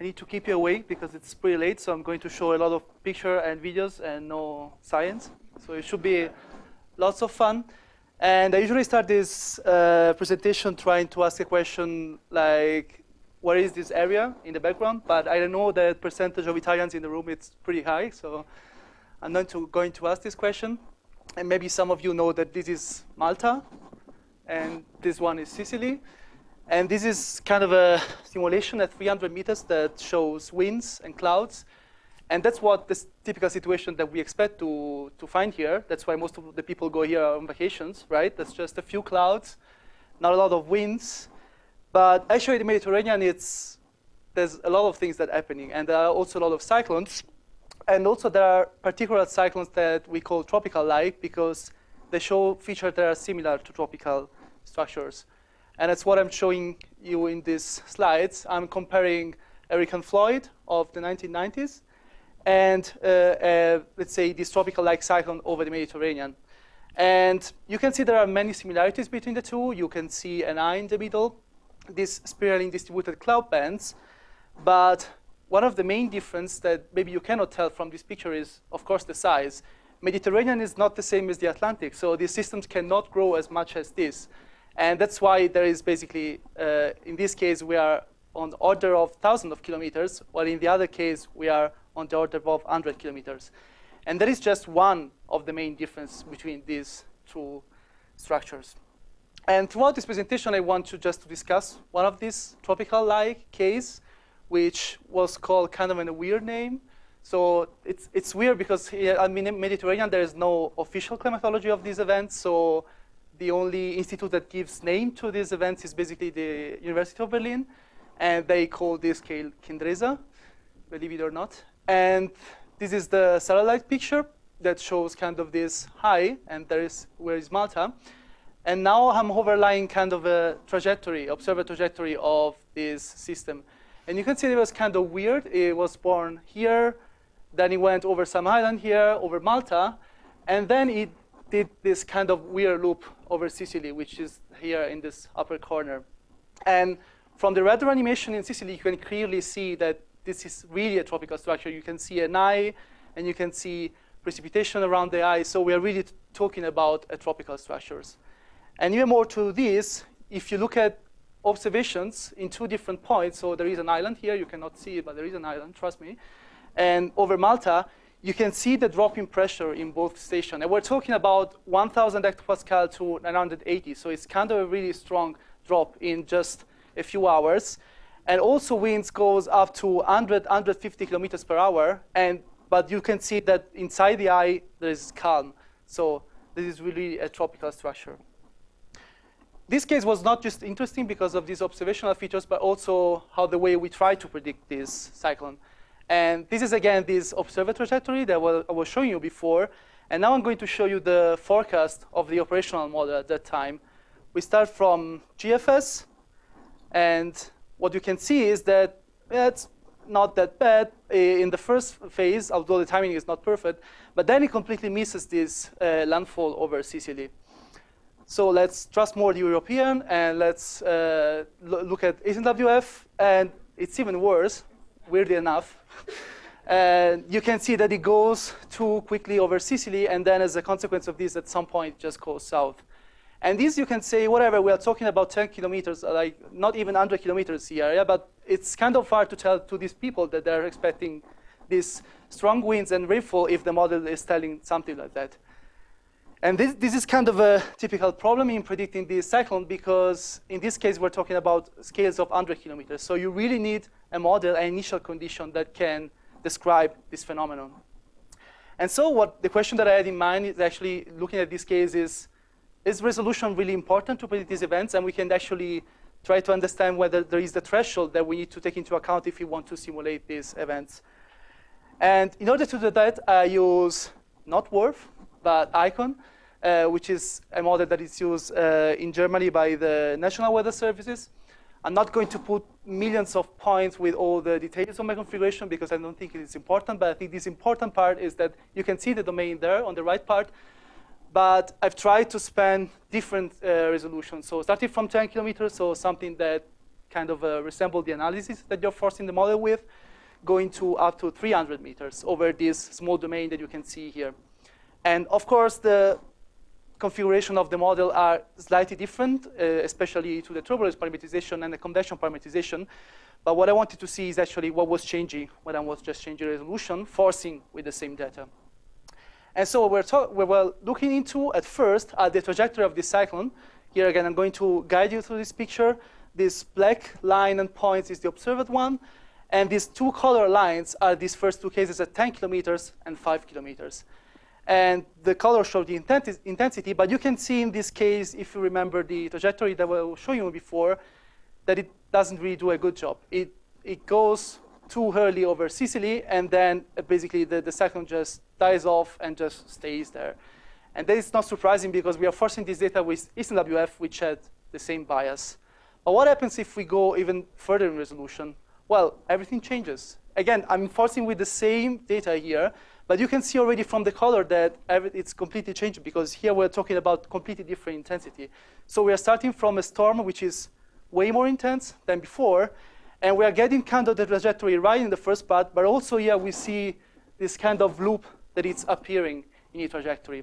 I need to keep you awake because it's pretty late, so I'm going to show a lot of picture and videos and no science. So it should be lots of fun. And I usually start this uh, presentation trying to ask a question like, where is this area in the background? But I don't know the percentage of Italians in the room, it's pretty high. So I'm not to, going to ask this question. And maybe some of you know that this is Malta, and this one is Sicily. And this is kind of a simulation at 300 meters that shows winds and clouds. And that's what the typical situation that we expect to, to find here. That's why most of the people go here on vacations, right? That's just a few clouds, not a lot of winds. But actually, the Mediterranean, it's, there's a lot of things that are happening. And there are also a lot of cyclones. And also, there are particular cyclones that we call tropical-like because they show features that are similar to tropical structures. And that's what I'm showing you in these slides. I'm comparing Eric and Floyd of the 1990s and, uh, uh, let's say, this tropical-like cyclone over the Mediterranean. And you can see there are many similarities between the two. You can see an eye in the middle, these spiraling distributed cloud bands. But one of the main differences that maybe you cannot tell from this picture is, of course, the size. Mediterranean is not the same as the Atlantic, so these systems cannot grow as much as this. And that's why there is basically, uh, in this case, we are on the order of thousands of kilometers, while in the other case, we are on the order of 100 kilometers. And that is just one of the main differences between these two structures. And throughout this presentation, I want to just discuss one of these tropical-like case, which was called kind of in a weird name. So it's, it's weird because in Mediterranean, there is no official climatology of these events. So the only institute that gives name to these events is basically the University of Berlin. And they call this scale Qendresa, believe it or not. And this is the satellite picture that shows kind of this high, and there is where is Malta. And now I'm overlying kind of a trajectory, observer trajectory of this system. And you can see it was kind of weird. It was born here, then it went over some island here, over Malta, and then it did this kind of weird loop over Sicily, which is here in this upper corner. And from the radar animation in Sicily, you can clearly see that this is really a tropical structure. You can see an eye, and you can see precipitation around the eye. So we are really talking about a tropical structures. And even more to this, if you look at observations in two different points, so there is an island here, you cannot see it, but there is an island, trust me. And over Malta, you can see the drop in pressure in both stations. And we're talking about 1,000 hectopascal to 980, so it's kind of a really strong drop in just a few hours. And also winds goes up to 100, 150 kilometers per hour. And, but you can see that inside the eye, there is calm. So this is really a tropical structure. This case was not just interesting because of these observational features, but also how the way we try to predict this cyclone. And this is, again, this observer trajectory that I was showing you before. And now I'm going to show you the forecast of the operational model at that time. We start from GFS, and what you can see is that it's not that bad in the first phase, although the timing is not perfect. But then it completely misses this uh, landfall over Sicily. So let's trust more the European, and let's uh, look at ECMWF. And it's even worse, weirdly enough. and you can see that it goes too quickly over Sicily, and then as a consequence of this, at some point, just goes south. And this you can say, whatever, we are talking about 10 kilometers, uh, like not even 100 kilometers here, yeah, but it's kind of hard to tell to these people that they're expecting these strong winds and rainfall if the model is telling something like that. And this, this is kind of a typical problem in predicting this cyclone because in this case, we're talking about scales of 100 kilometers. So you really need a model, an initial condition that can describe this phenomenon. And so what the question that I had in mind is actually looking at this case is, is resolution really important to predict these events? And we can actually try to understand whether there is the threshold that we need to take into account if we want to simulate these events. And in order to do that, I use not WRF, but ICON, uh, which is a model that is used uh, in Germany by the National Weather Services. I'm not going to put millions of points with all the details of my configuration because I don't think it is important, but I think this important part is that you can see the domain there on the right part, but I've tried to span different uh, resolutions. So starting from 10 kilometers, so something that kind of uh, resemble the analysis that you're forcing the model with, going to up to 300 meters over this small domain that you can see here. And of course, the configuration of the model are slightly different, uh, especially to the turbulence parameterization and the convection parameterization. But what I wanted to see is actually what was changing when I was just changing resolution, forcing with the same data. And so we're, we were looking into, at first, at the trajectory of this cyclone. Here again, I'm going to guide you through this picture. This black line and points is the observed one. And these two color lines are these first two cases at 10 kilometers and 5 kilometers. And the color show the intensity, but you can see in this case, if you remember the trajectory that I was showing you before, that it doesn't really do a good job. It, it goes too early over Sicily, and then uh, basically the, the cyclone just dies off and just stays there. And that is not surprising because we are forcing this data with Eastern which had the same bias. But what happens if we go even further in resolution? Well, everything changes. Again, I'm forcing with the same data here, but you can see already from the color that it's completely changed because here we're talking about completely different intensity. So we are starting from a storm which is way more intense than before, and we are getting kind of the trajectory right in the first part, but also here we see this kind of loop that it's appearing in the trajectory.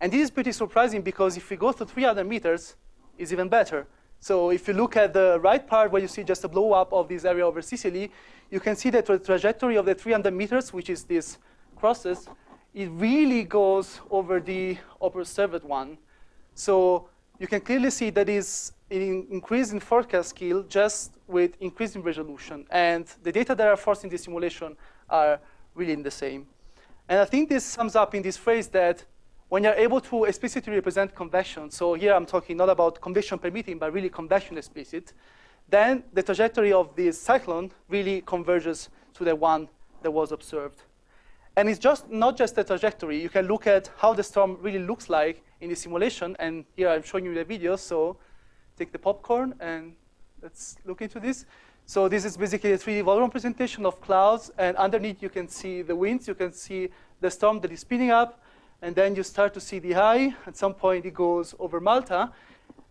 And this is pretty surprising because if we go to 300 meters, it's even better. So if you look at the right part where you see just a blow up of this area over Sicily, you can see that the trajectory of the 300 meters, which is this crosses, it really goes over the upper observed one. So you can clearly see that is an increase in forecast skill just with increasing resolution. And the data that are forced in the simulation are really in the same. And I think this sums up in this phrase that when you're able to explicitly represent convection, so here I'm talking not about convection permitting, but really convection explicit, then the trajectory of this cyclone really converges to the one that was observed. And it's just not just the trajectory. You can look at how the storm really looks like in the simulation. And here I'm showing you the video. So take the popcorn and let's look into this. So this is basically a 3D volume representation of clouds. And underneath, you can see the winds. You can see the storm that is spinning up. And then you start to see the eye. At some point, it goes over Malta.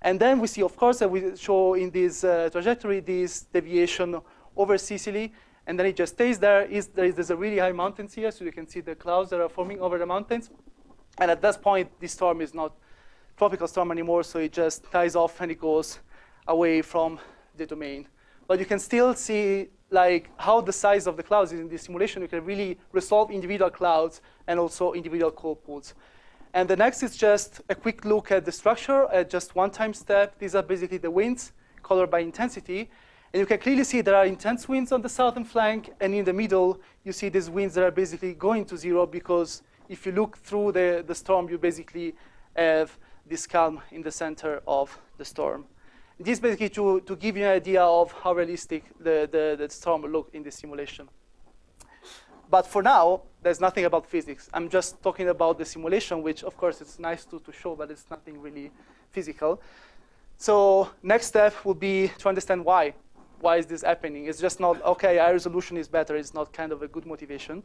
And then we see, of course, that we show in this uh, trajectory this deviation over Sicily. And then it just stays there. Is, there is, there's a really high mountains here, so you can see the clouds that are forming over the mountains. And at that point, this storm is not tropical storm anymore, so it just dies off and it goes away from the domain. But you can still see like how the size of the clouds is in this simulation. You can really resolve individual clouds and also individual cold pools. And the next is just a quick look at the structure at just one time step. These are basically the winds colored by intensity. And you can clearly see there are intense winds on the southern flank, and in the middle, you see these winds that are basically going to zero because if you look through the, the storm, you basically have this calm in the center of the storm. This basically to, to give you an idea of how realistic the, the, the storm look in the simulation. But for now, there's nothing about physics. I'm just talking about the simulation, which of course it's nice to, to show, but it's nothing really physical. So next step will be to understand why. Why is this happening? It's just not, okay, high resolution is better. It's not kind of a good motivation.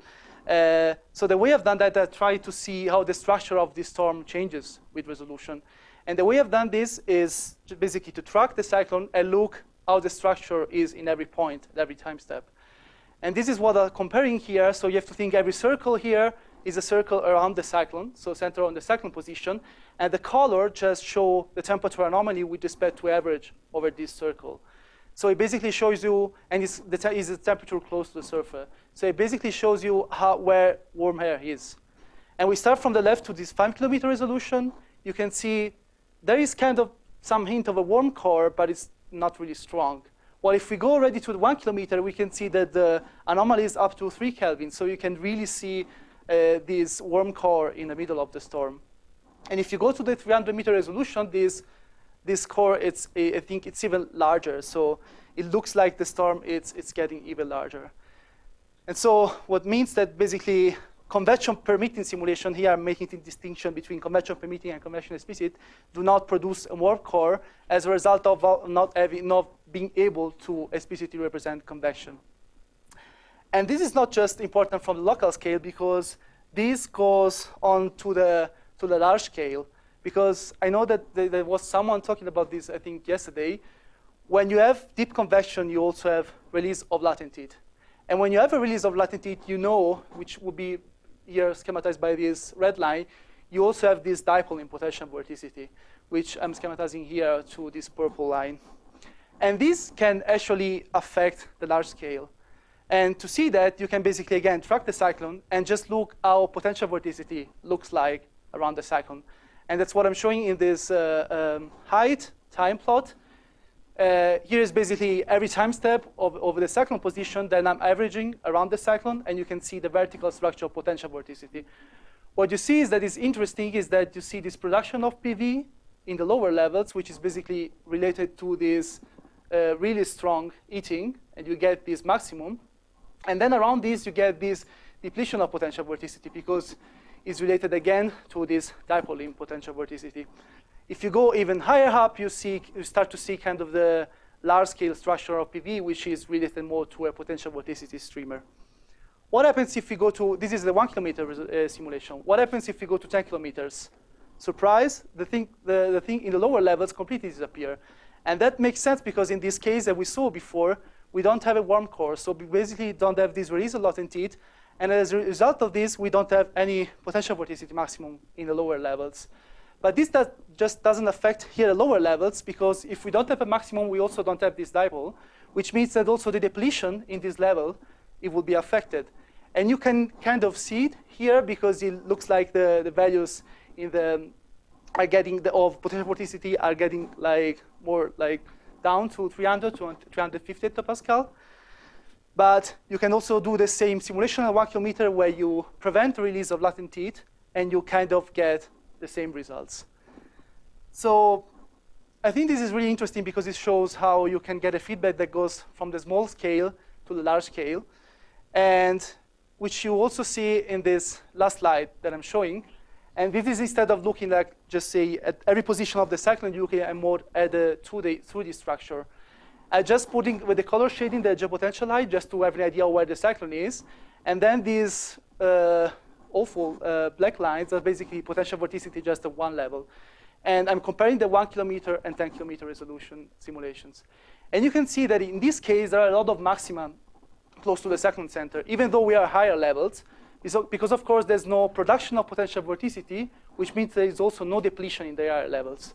Uh, so the way I've done that, I try to see how the structure of this storm changes with resolution. And the way I've done this is basically to track the cyclone and look how the structure is in every point, at every time step. And this is what I'm comparing here. So you have to think every circle here is a circle around the cyclone, so center on the cyclone position. And the color just show the temperature anomaly with respect to average over this circle. So it basically shows you, and it's the, is the temperature close to the surface. So it basically shows you how, where warm air is. And we start from the left to this five kilometer resolution. You can see there is kind of some hint of a warm core, but it's not really strong. Well, if we go already to the one kilometer, we can see that the anomaly is up to three Kelvin. So you can really see uh, this warm core in the middle of the storm. And if you go to the 300 meter resolution, this, this core, it's, I think it's even larger. So it looks like the storm, it's, it's getting even larger. And so what means that basically convection permitting simulation here, making the distinction between convection permitting and convection explicit, do not produce a warm core as a result of not, having, not being able to explicitly represent convection. And this is not just important from the local scale because this goes on to the, to the large scale because I know that there was someone talking about this, I think, yesterday. when you have deep convection, you also have release of latent heat. And when you have a release of latent heat, you know, which will be here schematized by this red line, you also have this dipole in potential vorticity, which I'm schematizing here to this purple line. And this can actually affect the large scale. And to see that, you can basically, again, track the cyclone and just look how potential vorticity looks like around the cyclone. And that's what I'm showing in this uh, um, height time plot. Uh, here is basically every time step of, the cyclone position, then I'm averaging around the cyclone, and you can see the vertical structure of potential vorticity. What you see is that is interesting is that you see this production of PV in the lower levels, which is basically related to this uh, really strong heating, and you get this maximum. And then around this, you get this depletion of potential vorticity because it's related again to this dipole in potential vorticity. If you go even higher up, you, see, you start to see kind of the large-scale structure of PV, which is related more to a potential vorticity streamer. What happens if we go to, this is the one kilometer uh, simulation. What happens if we go to 10 kilometers? Surprise, the thing, the, the thing in the lower levels completely disappear. And that makes sense because in this case that we saw before, we don't have a warm core. So we basically don't have this release a of latent heat. And as a result of this, we don't have any potential vorticity maximum in the lower levels. But this does, just doesn't affect here the lower levels because if we don't have a maximum, we also don't have this dipole, which means that also the depletion in this level, it will be affected. And you can kind of see it here because it looks like the, the values in the are getting the of potential vorticity are getting like more like down to 300 to 350 hectopascal. But you can also do the same simulation at one kilometer where you prevent the release of latent heat and you kind of get the same results. So I think this is really interesting because it shows how you can get a feedback that goes from the small scale to the large scale, and which you also see in this last slide that I'm showing. And this is instead of looking like just say at every position of the cyclone, you at more at the 2D, 3D structure. I just putting with the color shading the geopotential height just to have an idea where the cyclone is. And then these uh, awful uh, black lines are basically potential vorticity just at one level. And I'm comparing the one kilometer and 10 kilometer resolution simulations. And you can see that in this case, there are a lot of maxima close to the cyclone center, even though we are higher levels, because of course there's no production of potential vorticity, which means there is also no depletion in the higher levels.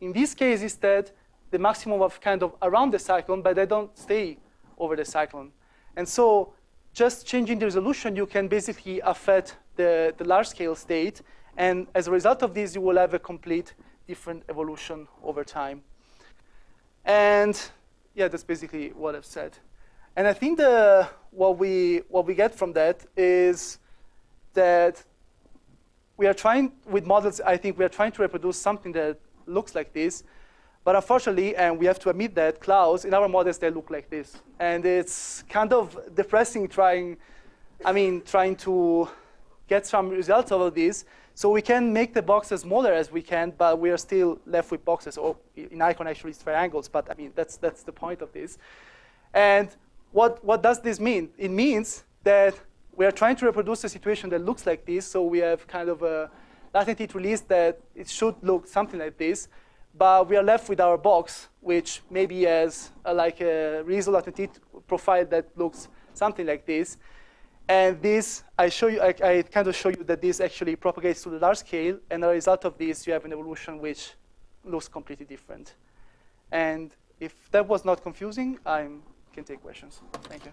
In this case, instead, the maximum of kind of around the cyclone, but they don't stay over the cyclone. And so just changing the resolution, you can basically affect the, the large-scale state. And as a result of this, you will have a complete different evolution over time. And yeah, that's basically what I've said. And I think the, what, we, what we get from that is that we are trying, with models, I think we are trying to reproduce something that looks like this. But unfortunately, and we have to admit that clouds, in our models, they look like this. And it's kind of depressing trying, I mean, trying to get some results out of this. So we can make the boxes smaller as we can, but we are still left with boxes, or in Icon actually it's triangles, but I mean, that's, that's the point of this. And what, what does this mean? It means that we are trying to reproduce a situation that looks like this, so we have kind of a latent heat release that it should look something like this, but we are left with our box, which maybe has a, like a reasonable latent heat profile that looks something like this. And this, I show you, I, I, kind of show you that this actually propagates to the large scale, and as a result of this, you have an evolution which looks completely different. And if that was not confusing, I can take questions. Thank you.